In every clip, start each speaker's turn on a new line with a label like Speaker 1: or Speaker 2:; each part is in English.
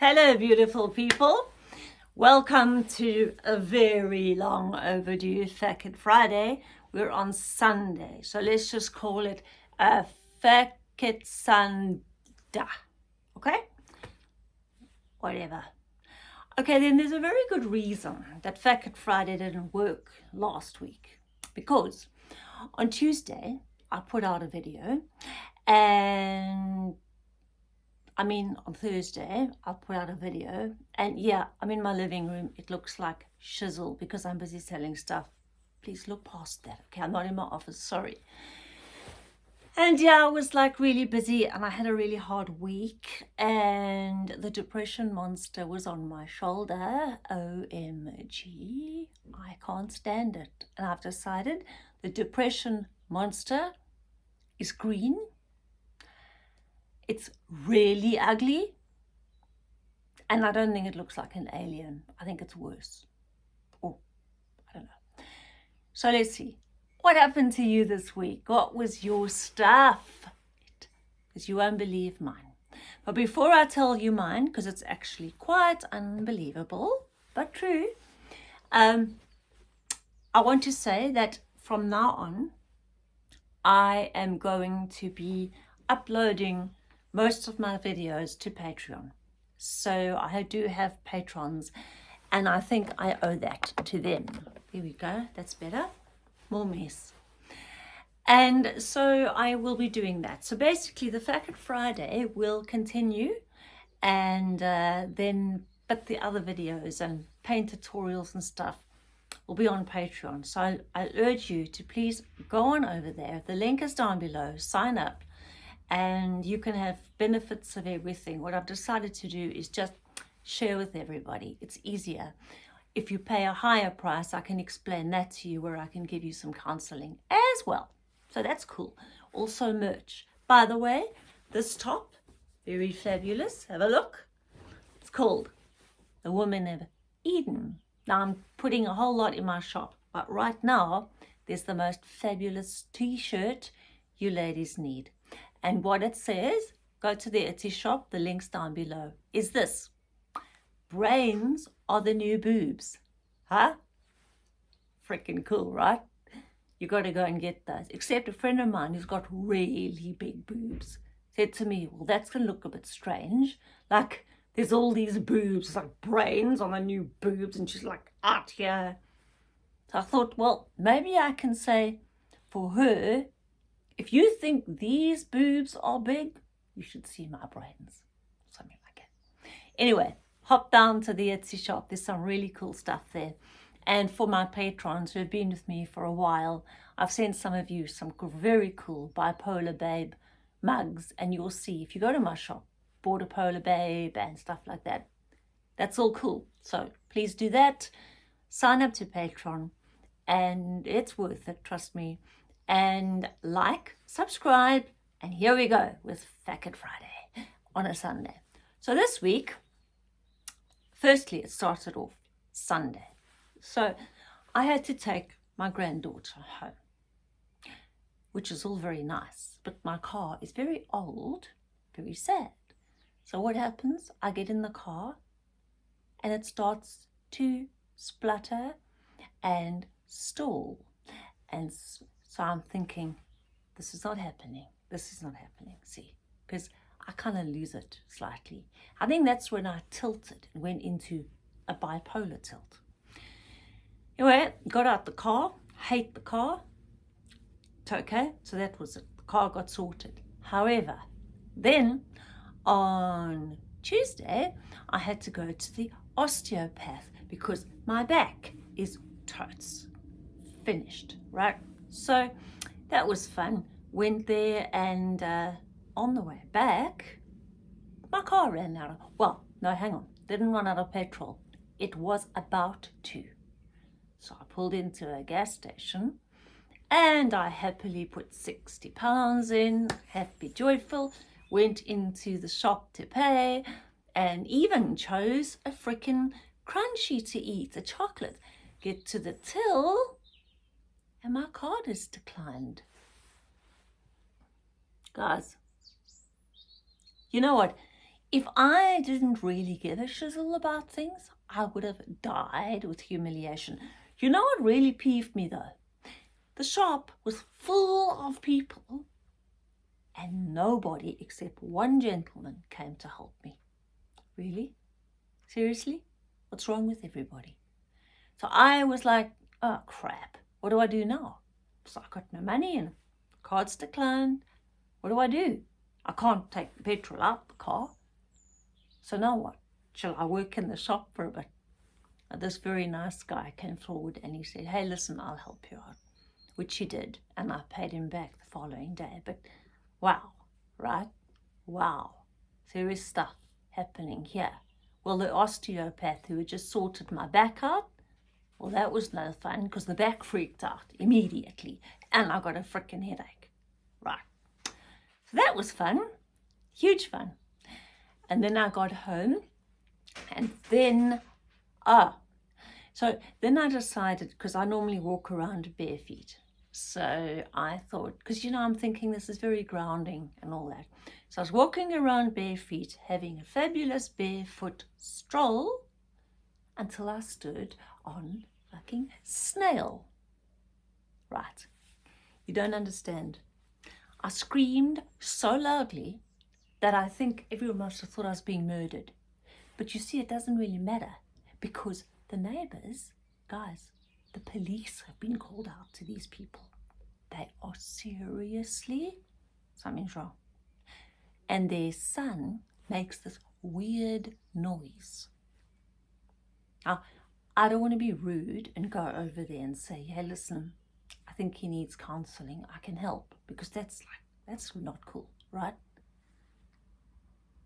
Speaker 1: Hello, beautiful people. Welcome to a very long overdue Fat Friday. We're on Sunday, so let's just call it a Fat Sunday. Okay? Whatever. Okay, then there's a very good reason that Fat Friday didn't work last week. Because on Tuesday, I put out a video and I mean, on Thursday, I'll put out a video. And yeah, I'm in my living room. It looks like shizzle because I'm busy selling stuff. Please look past that. Okay, I'm not in my office. Sorry. And yeah, I was like really busy and I had a really hard week and the depression monster was on my shoulder. OMG, I can't stand it. And I've decided the depression monster is green it's really ugly. And I don't think it looks like an alien. I think it's worse. Or, I don't know. So let's see. What happened to you this week? What was your stuff? Because you won't believe mine. But before I tell you mine, because it's actually quite unbelievable, but true, um, I want to say that from now on, I am going to be uploading most of my videos to Patreon. So I do have patrons and I think I owe that to them. Here we go, that's better. More mess. And so I will be doing that. So basically the Fat Friday will continue and uh, then, but the other videos and paint tutorials and stuff will be on Patreon. So I, I urge you to please go on over there. The link is down below. Sign up and you can have benefits of everything. What I've decided to do is just share with everybody. It's easier. If you pay a higher price, I can explain that to you where I can give you some counseling as well. So that's cool. Also merch. By the way, this top, very fabulous. Have a look. It's called The Woman of Eden. Now I'm putting a whole lot in my shop, but right now there's the most fabulous t-shirt you ladies need. And what it says, go to the Etsy shop, the link's down below, is this. Brains are the new boobs. Huh? Freaking cool, right? You got to go and get those. Except a friend of mine who's got really big boobs said to me, well, that's going to look a bit strange. Like, there's all these boobs, like brains on the new boobs, and she's like, out here. So I thought, well, maybe I can say for her, if you think these boobs are big, you should see my brains. Something like that. Anyway, hop down to the Etsy shop. There's some really cool stuff there. And for my patrons who have been with me for a while, I've sent some of you some very cool Bipolar Babe mugs. And you'll see, if you go to my shop, Border Polar Babe and stuff like that, that's all cool. So please do that. Sign up to Patreon and it's worth it, trust me and like, subscribe, and here we go with Fat Friday on a Sunday. So this week, firstly, it started off Sunday. So I had to take my granddaughter home, which is all very nice, but my car is very old, very sad. So what happens? I get in the car and it starts to splutter and stall and so I'm thinking, this is not happening. This is not happening. See, because I kind of lose it slightly. I think that's when I tilted and went into a bipolar tilt. Anyway, got out the car, hate the car. It's okay. So that was it. The car got sorted. However, then on Tuesday, I had to go to the osteopath because my back is totes finished, right? So that was fun. Went there and uh, on the way back, my car ran out of, well, no, hang on, didn't run out of petrol. It was about to. So I pulled into a gas station and I happily put 60 pounds in, happy, joyful, went into the shop to pay and even chose a freaking Crunchie to eat, a chocolate. Get to the till and my card is declined. Guys, you know what? if I didn't really give a shizzle about things, I would have died with humiliation. You know what really peeved me though? The shop was full of people and nobody except one gentleman came to help me. Really? Seriously? What's wrong with everybody? So I was like, oh crap, what do I do now? So I got no money and cards declined. What do I do? I can't take the petrol out the car. So now what? Shall I work in the shop for a bit? And this very nice guy came forward and he said, hey, listen, I'll help you out. Which he did, and I paid him back the following day. But wow, right? Wow. Serious stuff happening here. Well, the osteopath who had just sorted my back out, well, that was no fun because the back freaked out immediately and I got a freaking headache. Right. So that was fun. Huge fun. And then I got home and then, ah, so then I decided, because I normally walk around bare feet. So I thought, because you know, I'm thinking this is very grounding and all that. So I was walking around bare feet, having a fabulous barefoot stroll until I stood on fucking snail. Right. You don't understand. I screamed so loudly that I think everyone must have thought I was being murdered. But you see, it doesn't really matter because the neighbors, guys, the police have been called out to these people. They are seriously, something's wrong. And their son makes this weird noise. Now, I don't want to be rude and go over there and say, hey, listen, I think he needs counseling. I can help because that's like, that's not cool, right?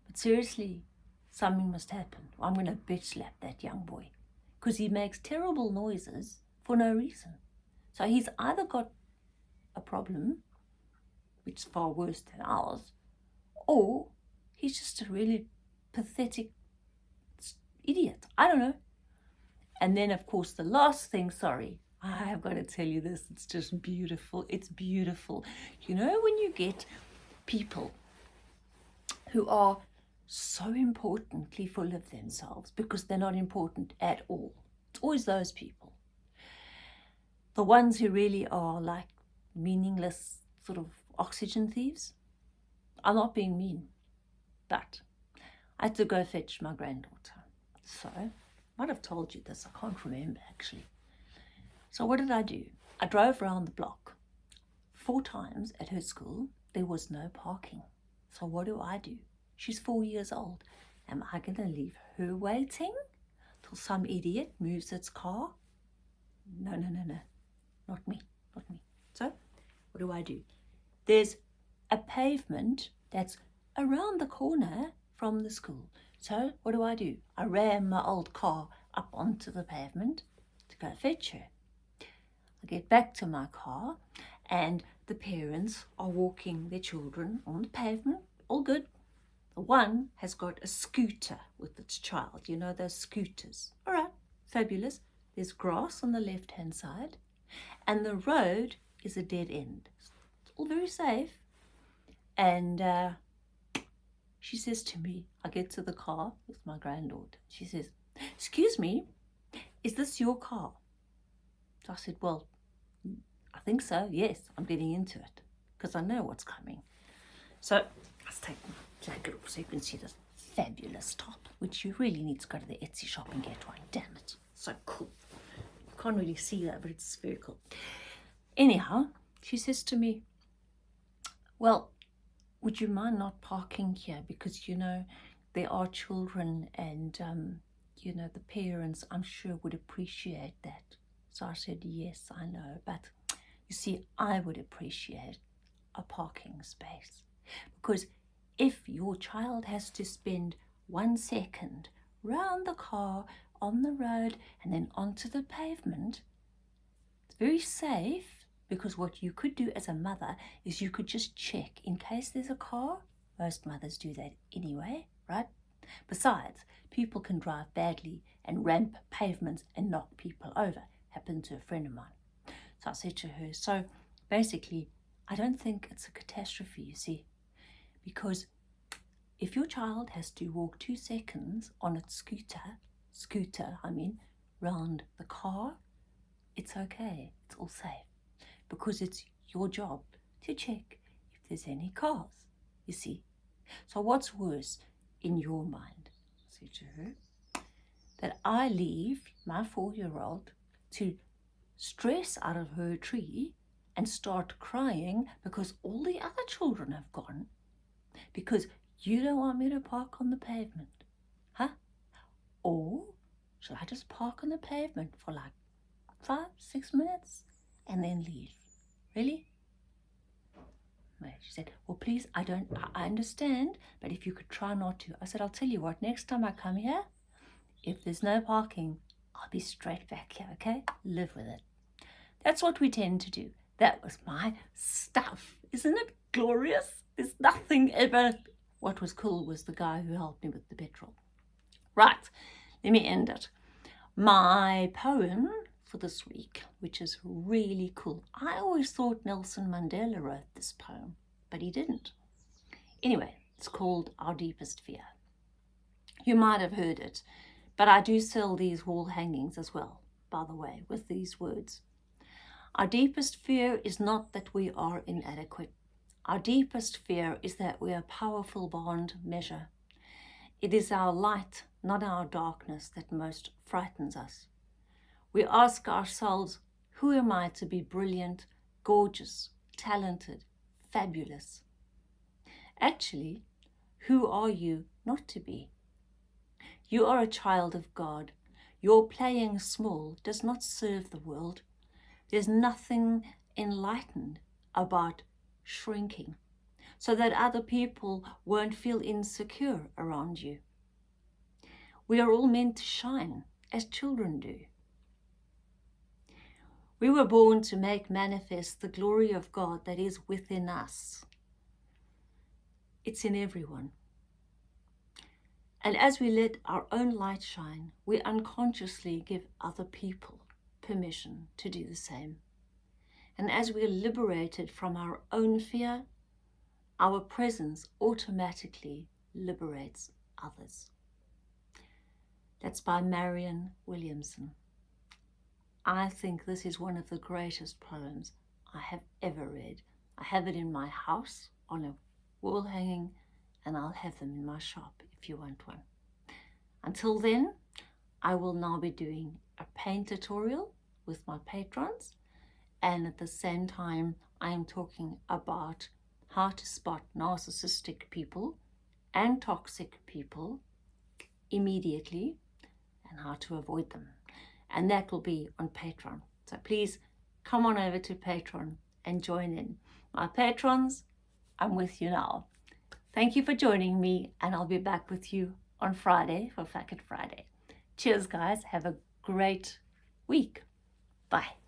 Speaker 1: But seriously, something must happen. I'm going to bitch slap that young boy because he makes terrible noises for no reason. So he's either got a problem, which is far worse than ours, or he's just a really pathetic idiot. I don't know. And then, of course, the last thing, sorry, I have got to tell you this, it's just beautiful. It's beautiful. You know, when you get people who are so importantly full of themselves because they're not important at all. It's always those people. The ones who really are like meaningless sort of oxygen thieves. I'm not being mean, but I had to go fetch my granddaughter. So, might have told you this, I can't remember actually. So what did I do? I drove around the block. Four times at her school, there was no parking. So what do I do? She's four years old. Am I going to leave her waiting till some idiot moves its car? No, no, no, no. Not me, not me. So, what do I do? There's a pavement that's around the corner from the school. So, what do I do? I ram my old car up onto the pavement to go fetch her. I get back to my car and the parents are walking their children on the pavement. All good. The one has got a scooter with its child. You know those scooters. All right, fabulous. There's grass on the left-hand side and the road is a dead end. It's all very safe. And uh, she says to me, I get to the car with my granddaughter. She says, excuse me, is this your car? So I said, well, I think so. Yes, I'm getting into it because I know what's coming. So let's take my jacket off so you can see this fabulous top, which you really need to go to the Etsy shop and get one. Damn it. So cool. You can't really see that, but it's very cool. Anyhow, she says to me, well, would you mind not parking here? Because, you know, there are children and, um, you know, the parents, I'm sure, would appreciate that. So I said, yes, I know, but you see, I would appreciate a parking space because if your child has to spend one second round the car, on the road and then onto the pavement, it's very safe because what you could do as a mother is you could just check in case there's a car. Most mothers do that anyway, right? Besides, people can drive badly and ramp pavements and knock people over happened to a friend of mine. So I said to her, so basically, I don't think it's a catastrophe, you see, because if your child has to walk two seconds on its scooter, scooter, I mean, round the car, it's okay, it's all safe, because it's your job to check if there's any cars, you see. So what's worse in your mind? Say to her, that I leave my four-year-old to stress out of her tree and start crying because all the other children have gone because you don't want me to park on the pavement, huh? Or should I just park on the pavement for like five, six minutes and then leave? Really? She said, well, please, I don't, I understand, but if you could try not to. I said, I'll tell you what, next time I come here, if there's no parking, I'll be straight back here, okay? Live with it. That's what we tend to do. That was my stuff. Isn't it glorious? There's nothing ever... What was cool was the guy who helped me with the petrol. Right, let me end it. My poem for this week, which is really cool. I always thought Nelson Mandela wrote this poem, but he didn't. Anyway, it's called Our Deepest Fear. You might have heard it, but I do sell these wall hangings as well, by the way, with these words. Our deepest fear is not that we are inadequate. Our deepest fear is that we are powerful beyond measure. It is our light, not our darkness, that most frightens us. We ask ourselves, who am I to be brilliant, gorgeous, talented, fabulous? Actually, who are you not to be? You are a child of God. Your playing small does not serve the world. There's nothing enlightened about shrinking so that other people won't feel insecure around you. We are all meant to shine as children do. We were born to make manifest the glory of God that is within us. It's in everyone. And as we let our own light shine, we unconsciously give other people permission to do the same. And as we're liberated from our own fear, our presence automatically liberates others. That's by Marianne Williamson. I think this is one of the greatest poems I have ever read. I have it in my house on a wall hanging and I'll have them in my shop if you want one. Until then, I will now be doing a paint tutorial with my patrons and at the same time I am talking about how to spot narcissistic people and toxic people immediately and how to avoid them and that will be on Patreon. So please come on over to Patreon and join in. My patrons, I'm with you now. Thank you for joining me and I'll be back with you on Friday for Fat Friday. Cheers guys, have a great week. Bye.